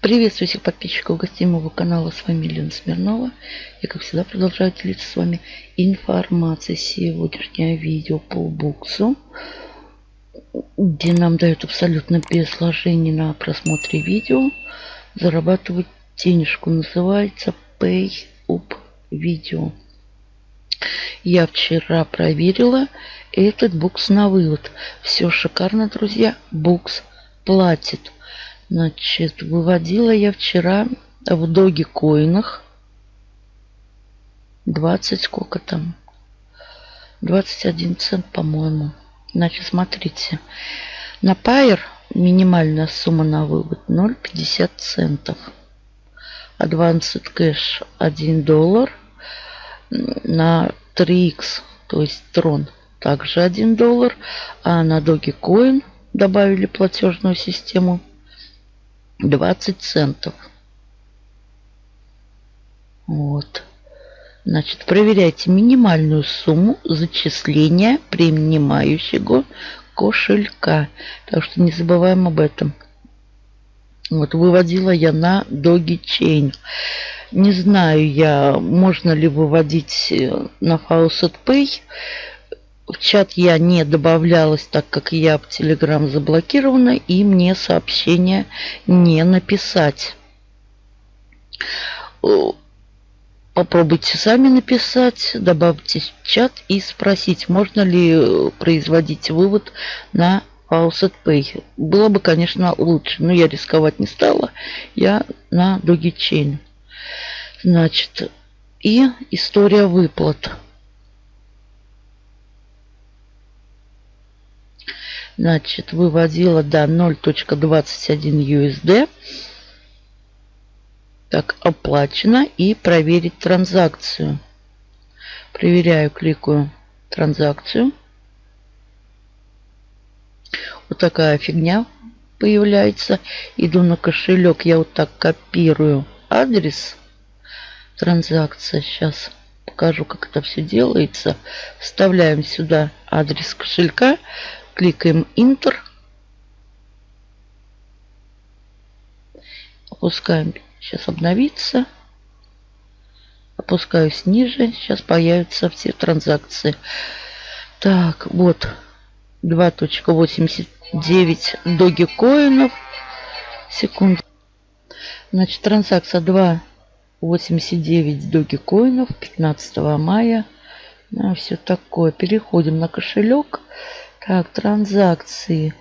Приветствую всех подписчиков гостей моего канала. С вами Лена Смирнова. Я, как всегда, продолжаю делиться с вами информацией. Сегодняшнее видео по буксу, где нам дают абсолютно без вложений на просмотре видео зарабатывать денежку. Называется Pay Up Video. Я вчера проверила этот букс на вывод. Все шикарно, друзья. Букс платит. Значит, выводила я вчера в доги коинах 20 сколько там? 21 цент, по-моему. Значит, смотрите. На Pair минимальная сумма на вывод 0,50 центов. Advanced Cash 1 доллар. На 3x, то есть Tron, также 1 доллар. А на Dogecoin добавили платежную систему 20 центов. Вот. Значит, проверяйте минимальную сумму зачисления принимающего кошелька. Так что не забываем об этом. Вот, выводила я на Doge Chain. Не знаю я, можно ли выводить э, на Faucet Pay. В чат я не добавлялась, так как я в Telegram заблокирована, и мне сообщение не написать. Попробуйте сами написать, добавьте в чат и спросить, можно ли производить вывод на Faucet Pay. Было бы, конечно, лучше, но я рисковать не стала. Я на Dogechain. Значит, и история выплат. Значит, выводила до 0.21 USD. Так, оплачено. И проверить транзакцию. Проверяю, кликаю транзакцию. Вот такая фигня появляется. Иду на кошелек. Я вот так копирую адрес. Транзакция. Сейчас покажу, как это все делается. Вставляем сюда адрес кошелька. Кликаем Enter. Опускаем. Сейчас обновится. Опускаюсь ниже. Сейчас появятся все транзакции. Так, вот 2.89 доги коинов. Секунду. Значит, транзакция 2.89 доги коинов 15 мая. Ну, все такое. Переходим на кошелек. Так, транзакции.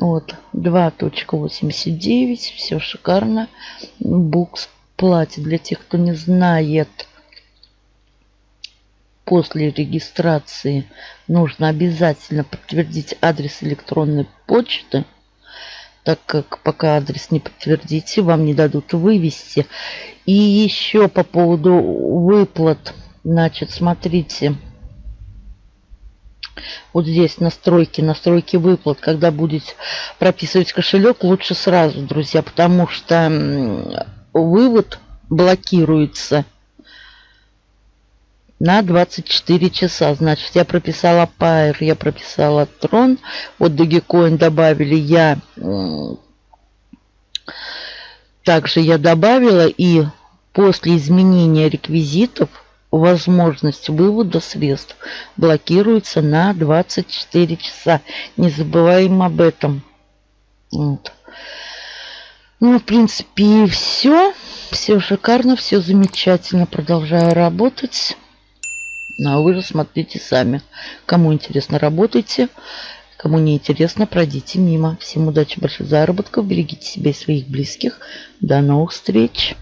Вот, 2.89. Все шикарно. Букс платит. Для тех, кто не знает, после регистрации нужно обязательно подтвердить адрес электронной почты, так как пока адрес не подтвердите, вам не дадут вывести. И еще по поводу выплат. Значит, смотрите. Вот здесь настройки, настройки выплат. Когда будете прописывать кошелек, лучше сразу, друзья, потому что вывод блокируется на 24 часа. Значит, я прописала Pair, я прописала Tron. Вот Dogecoin добавили я. Также я добавила и после изменения реквизитов возможность вывода средств блокируется на 24 часа. Не забываем об этом. Вот. Ну, в принципе, и все. Все шикарно, все замечательно. Продолжаю работать. Ну, а вы же смотрите сами. Кому интересно, работайте. Кому не интересно, пройдите мимо. Всем удачи, больших заработков. Берегите себя и своих близких. До новых встреч.